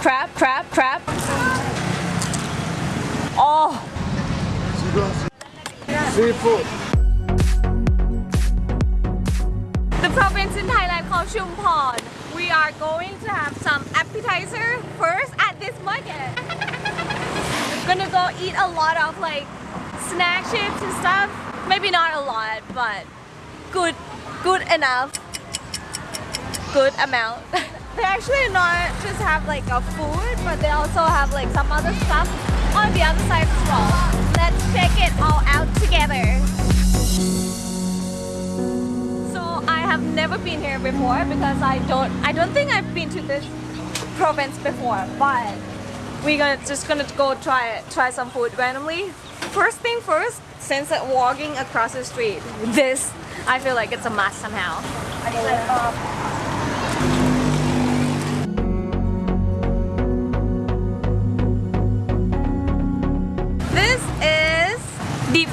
crab, crab, crab. Oh, Seafood. the province in Thailand called Chumpon. We are going to have some appetizer first at this market. Gonna go eat a lot of like snack chips and stuff. Maybe not a lot, but good, good enough. Good amount. they actually not just have like a food, but they also have like some other stuff on the other side as well. Let's check it all out together. So I have never been here before because I don't I don't think I've been to this province before, but we're gonna just gonna go try try some food randomly. First thing first, since I'm walking across the street, this I feel like it's a must somehow.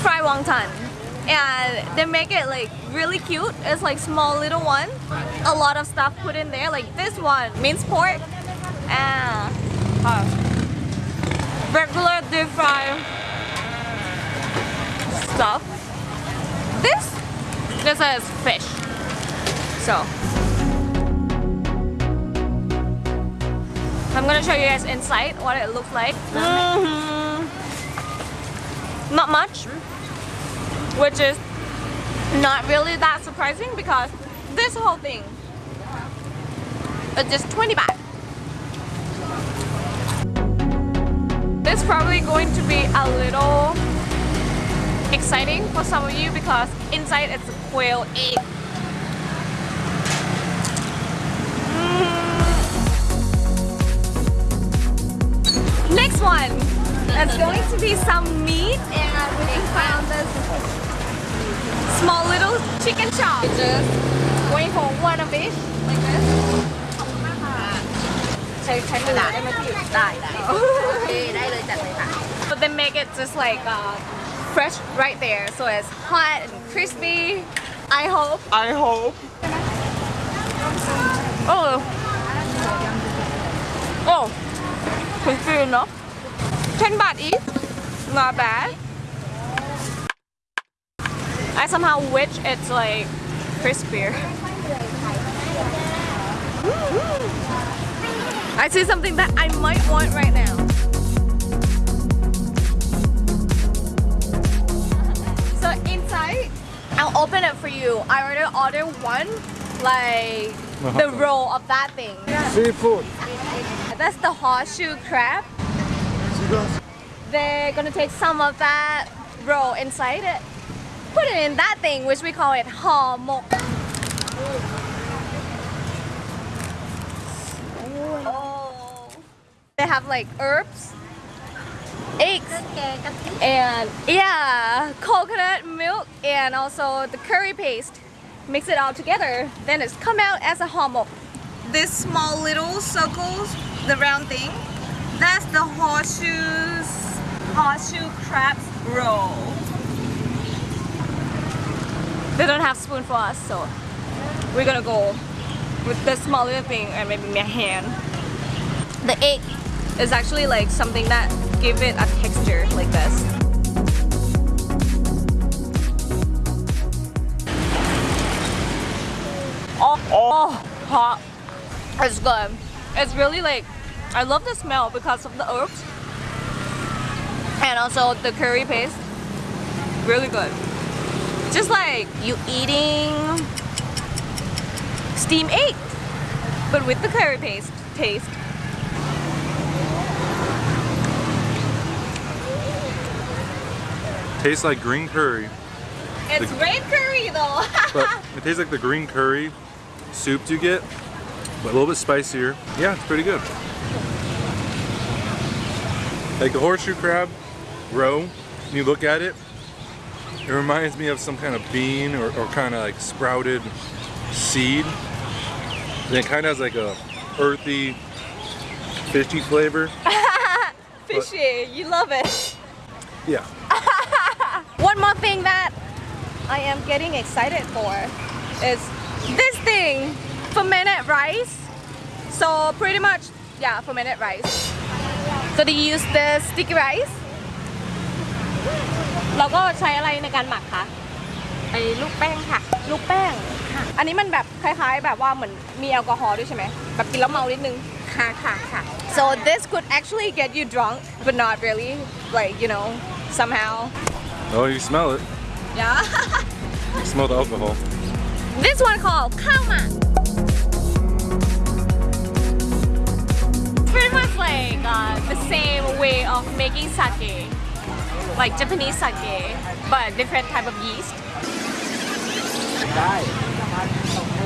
Fried wonton. And they make it like really cute. It's like small little one. A lot of stuff put in there. Like this one, minced pork. And uh, regular deep fried stuff. This, this is fish. So. I'm gonna show you guys inside what it looks like. Mhm. Not much, which is not really that surprising because this whole thing is just 20 baht. It's probably going to be a little exciting for some of you because inside it's a quail egg. Mm. Next one. It's going to be some meat and we find this small little chicken chop. Just waiting for one of each like this. ใช้ใช้มือได้ไหมพี่ได้ได้ โอเคได้เลยจัดเลยค่ะ But they make it just like uh, fresh right there, so it's hot and crispy. I hope. I hope. Oh. Oh. Crispy enough. 10 baht each. Not bad. I somehow wish it's like crispier. I see something that I might want right now. So inside, I'll open it for you. I already ordered one, like the roe of that thing. Seafood. That's the horseshoe crab. They're gonna take some of that roe inside it, put it in that thing, which we call it haw. Oh. They have like herbs, eggs, and yeah, coconut milk, and also the curry paste. Mix it all together, then it's come out as a haw. This small little circles, the round thing, that's the horseshoes, horseshoe crab roe. They don't have spoon for us, so we're gonna go with the small little thing and maybe my hand. The egg is actually like something that give it a texture like this. Oh, oh, hot. It's good. It's really like, I love the smell because of the herbs and also the curry paste. Really good. Just like you eating steam egg, but with the curry paste taste. Tastes like green curry, It's red curry though. but it tastes like the green curry soups you get, but a little bit spicier. Yeah, it's pretty good. Like the horseshoe crab roe, you look at it, it reminds me of some kind of bean or, or kind of like sprouted seed. And it kind of has like a earthy, fishy flavor. Fishy, you love it. Yeah. One more thing that I am getting excited for is this thing, fermented rice. So pretty much yeah fermented rice so they use the sticky rice แล้วก็ใช้อะไรในการหมักคะไอ้ลูกแป้งค่ะ ลูกแป้งอันนี้มันแบบคล้ายๆ แบบว่าเหมือนมีแอลกอฮอล์ด้วยใช่ไหมแบบกินแล้วเมานิดนึง ค่ะค่ะค่ะ so this could actually get you drunk but not really like you know somehow Oh, you smell it. yeah You smell the alcohol. this one called ข้าวหมาก pretty much like uh, the same way of making sake like Japanese sake but different type of yeast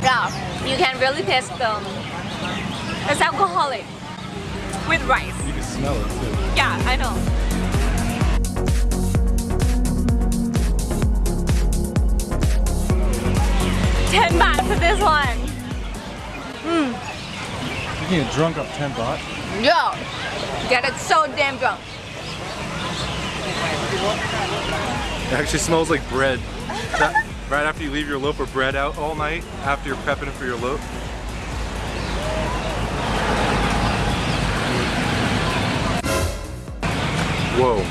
yeah you can really taste them it's alcoholic with rice You can smell it too. yeah I know Ten baht for this one. Hmm. You can get drunk off 10 baht. Yeah. Get it so damn drunk. It actually smells like bread. That- right after you leave your loaf of bread out all night, after you're prepping it for your loaf. Whoa.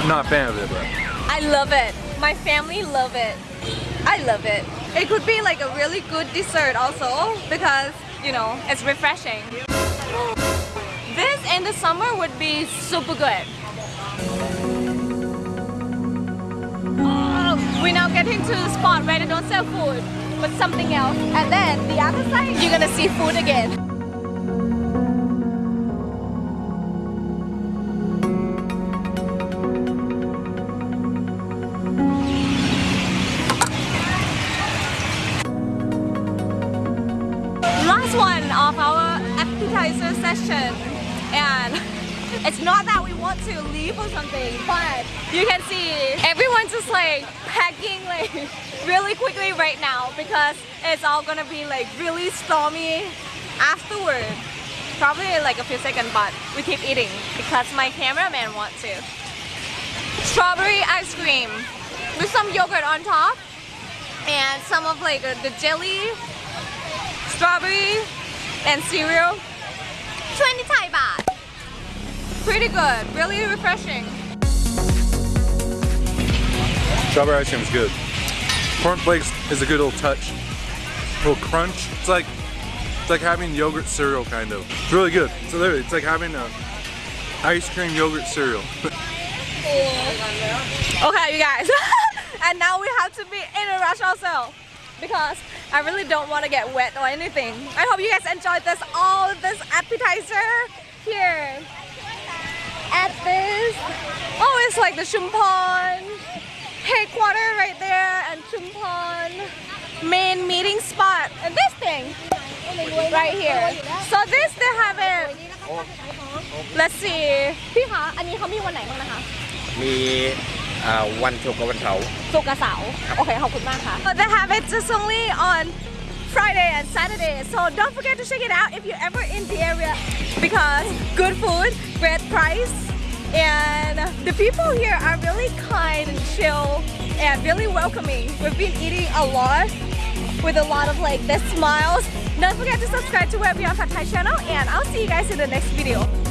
I'm not a fan of it, but I love it. My family love it. I love it. It could be like a really good dessert also because, you know, it's refreshing. In the summer would be super good. We're now getting to the spot where they don't sell food, but something else. And then the other side, you're gonna see food again. last one of our appetizer session and it's not that we want to leave or something but you can see everyone's just like packing like really quickly right now because it's all gonna be like really stormy afterward. Probably like a few seconds but we keep eating because my cameraman wants to. Strawberry ice cream with some yogurt on top and some of like the jelly strawberry and cereal pretty good really refreshing strawberry ice cream is good. Cornflakes is a good little touch. little crunch. It's like it's like having yogurt cereal kind of. It's really good. So literally, it's like having a ice cream yogurt cereal. okay you guys and now we have to be in a rush also because I really don't want to get wet or anything I hope you guys enjoyed this all this appetizer here at this oh it's like the Chumpon headquarter right there and Chumpon main meeting spot and this thing right here so this they have it let's see พี่คะอันนี้เขามีวันไหนบ้างนะคะ มีอ่าวันศุกร์กับวันเสาร์ ศุกร์กับเสาร์โอเค ขอบคุณมากค่ะ They have it just only on Friday and Saturday. So don't forget to check it out if you're ever in the area because good food great price and the people here are really kind and chill and really welcoming. We've been eating a lot with a lot of like the smiles. Don't forget to subscribe to Web Beyond Pad Thai channel and I'll see you guys in the next video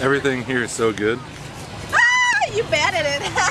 Everything here is so good. ah, you bad at it